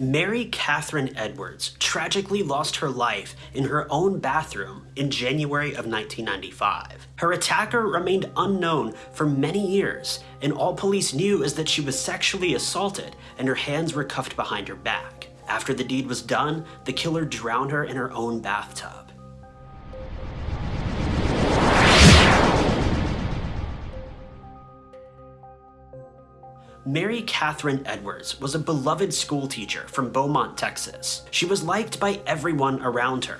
Mary Catherine Edwards tragically lost her life in her own bathroom in January of 1995. Her attacker remained unknown for many years, and all police knew is that she was sexually assaulted and her hands were cuffed behind her back. After the deed was done, the killer drowned her in her own bathtub. Mary Catherine Edwards was a beloved schoolteacher from Beaumont, Texas. She was liked by everyone around her.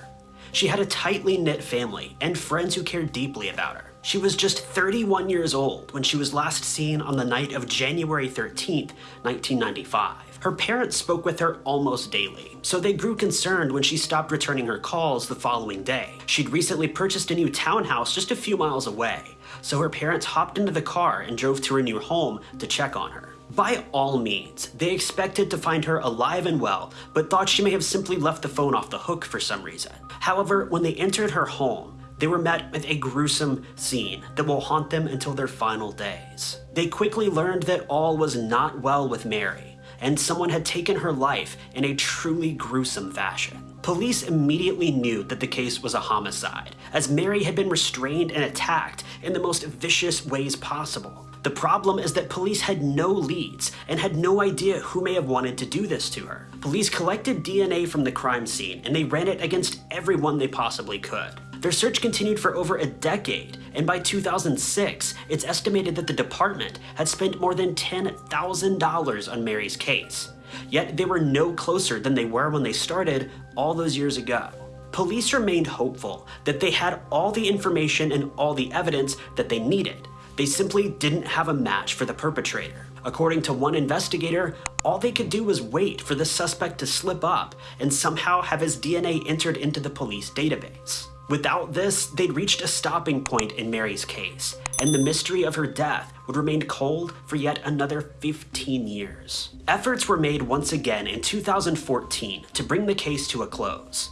She had a tightly knit family and friends who cared deeply about her. She was just 31 years old when she was last seen on the night of January 13th, 1995. Her parents spoke with her almost daily, so they grew concerned when she stopped returning her calls the following day. She'd recently purchased a new townhouse just a few miles away, so her parents hopped into the car and drove to her new home to check on her. By all means, they expected to find her alive and well, but thought she may have simply left the phone off the hook for some reason. However, when they entered her home, they were met with a gruesome scene that will haunt them until their final days. They quickly learned that all was not well with Mary, and someone had taken her life in a truly gruesome fashion. Police immediately knew that the case was a homicide, as Mary had been restrained and attacked in the most vicious ways possible. The problem is that police had no leads and had no idea who may have wanted to do this to her. Police collected DNA from the crime scene and they ran it against everyone they possibly could. Their search continued for over a decade, and by 2006, it's estimated that the department had spent more than $10,000 on Mary's case. Yet they were no closer than they were when they started all those years ago. Police remained hopeful that they had all the information and all the evidence that they needed, they simply didn't have a match for the perpetrator. According to one investigator, all they could do was wait for the suspect to slip up and somehow have his DNA entered into the police database. Without this, they'd reached a stopping point in Mary's case, and the mystery of her death would remain cold for yet another 15 years. Efforts were made once again in 2014 to bring the case to a close.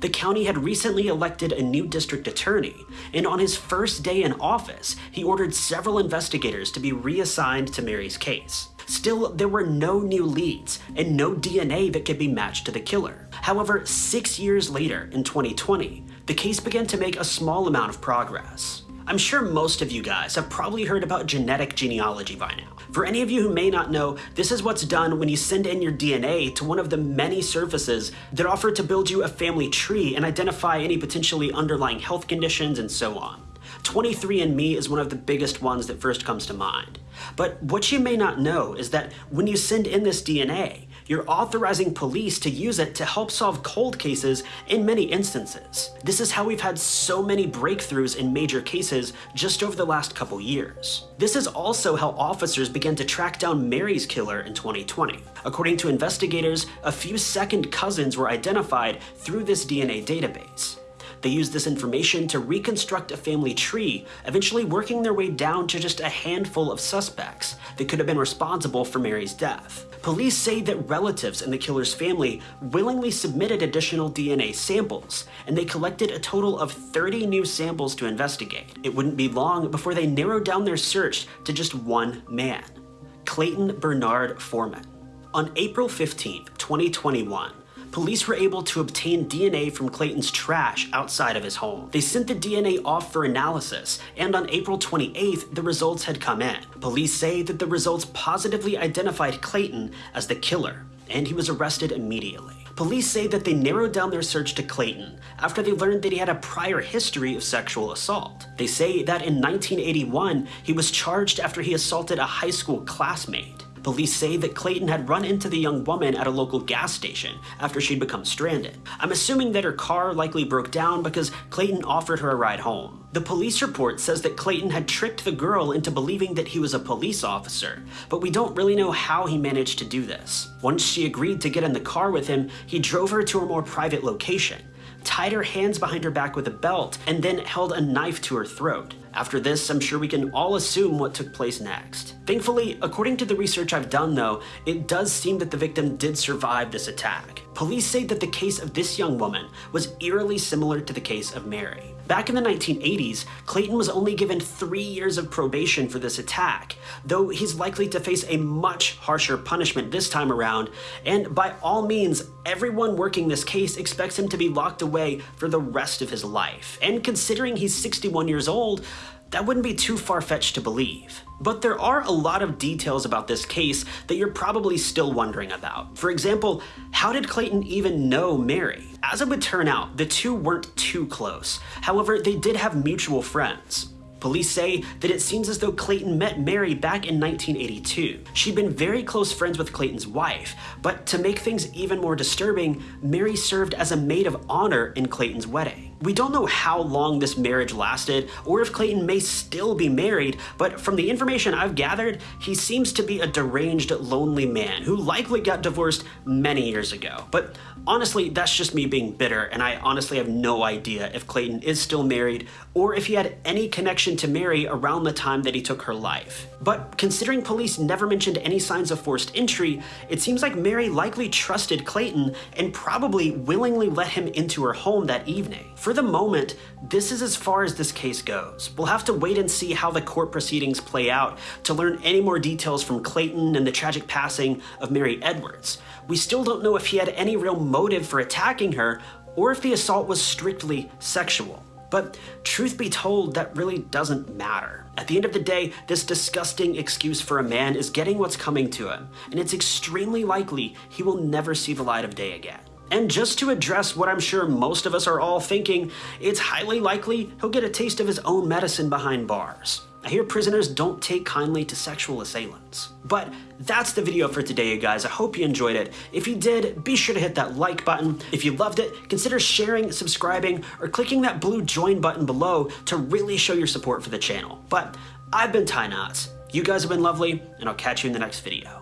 The county had recently elected a new district attorney, and on his first day in office, he ordered several investigators to be reassigned to Mary's case. Still, there were no new leads and no DNA that could be matched to the killer. However, six years later, in 2020, the case began to make a small amount of progress. I'm sure most of you guys have probably heard about genetic genealogy by now. For any of you who may not know, this is what's done when you send in your DNA to one of the many services that offer to build you a family tree and identify any potentially underlying health conditions and so on. 23andMe is one of the biggest ones that first comes to mind. But what you may not know is that when you send in this DNA, you're authorizing police to use it to help solve cold cases in many instances. This is how we've had so many breakthroughs in major cases just over the last couple years. This is also how officers began to track down Mary's killer in 2020. According to investigators, a few second cousins were identified through this DNA database. They used this information to reconstruct a family tree, eventually working their way down to just a handful of suspects that could have been responsible for Mary's death. Police say that relatives in the killer's family willingly submitted additional DNA samples, and they collected a total of 30 new samples to investigate. It wouldn't be long before they narrowed down their search to just one man, Clayton Bernard Foreman. On April 15, 2021, police were able to obtain DNA from Clayton's trash outside of his home. They sent the DNA off for analysis, and on April 28th, the results had come in. Police say that the results positively identified Clayton as the killer, and he was arrested immediately. Police say that they narrowed down their search to Clayton after they learned that he had a prior history of sexual assault. They say that in 1981, he was charged after he assaulted a high school classmate. Police say that Clayton had run into the young woman at a local gas station after she'd become stranded. I'm assuming that her car likely broke down because Clayton offered her a ride home. The police report says that Clayton had tricked the girl into believing that he was a police officer, but we don't really know how he managed to do this. Once she agreed to get in the car with him, he drove her to a more private location tied her hands behind her back with a belt, and then held a knife to her throat. After this, I'm sure we can all assume what took place next. Thankfully, according to the research I've done though, it does seem that the victim did survive this attack. Police say that the case of this young woman was eerily similar to the case of Mary. Back in the 1980s, Clayton was only given three years of probation for this attack, though he's likely to face a much harsher punishment this time around, and by all means, everyone working this case expects him to be locked away for the rest of his life. And considering he's 61 years old, that wouldn't be too far-fetched to believe. But there are a lot of details about this case that you're probably still wondering about. For example, how did Clayton even know Mary? As it would turn out, the two weren't too close. However, they did have mutual friends. Police say that it seems as though Clayton met Mary back in 1982. She'd been very close friends with Clayton's wife, but to make things even more disturbing, Mary served as a maid of honor in Clayton's wedding. We don't know how long this marriage lasted or if Clayton may still be married, but from the information I've gathered, he seems to be a deranged, lonely man who likely got divorced many years ago. But honestly, that's just me being bitter, and I honestly have no idea if Clayton is still married or if he had any connection to Mary around the time that he took her life. But considering police never mentioned any signs of forced entry, it seems like Mary likely trusted Clayton and probably willingly let him into her home that evening. For for the moment, this is as far as this case goes. We'll have to wait and see how the court proceedings play out to learn any more details from Clayton and the tragic passing of Mary Edwards. We still don't know if he had any real motive for attacking her or if the assault was strictly sexual. But truth be told, that really doesn't matter. At the end of the day, this disgusting excuse for a man is getting what's coming to him, and it's extremely likely he will never see the light of day again. And just to address what I'm sure most of us are all thinking, it's highly likely he'll get a taste of his own medicine behind bars. I hear prisoners don't take kindly to sexual assailants. But that's the video for today, you guys. I hope you enjoyed it. If you did, be sure to hit that like button. If you loved it, consider sharing, subscribing, or clicking that blue join button below to really show your support for the channel. But I've been Ty Knotts. You guys have been lovely, and I'll catch you in the next video.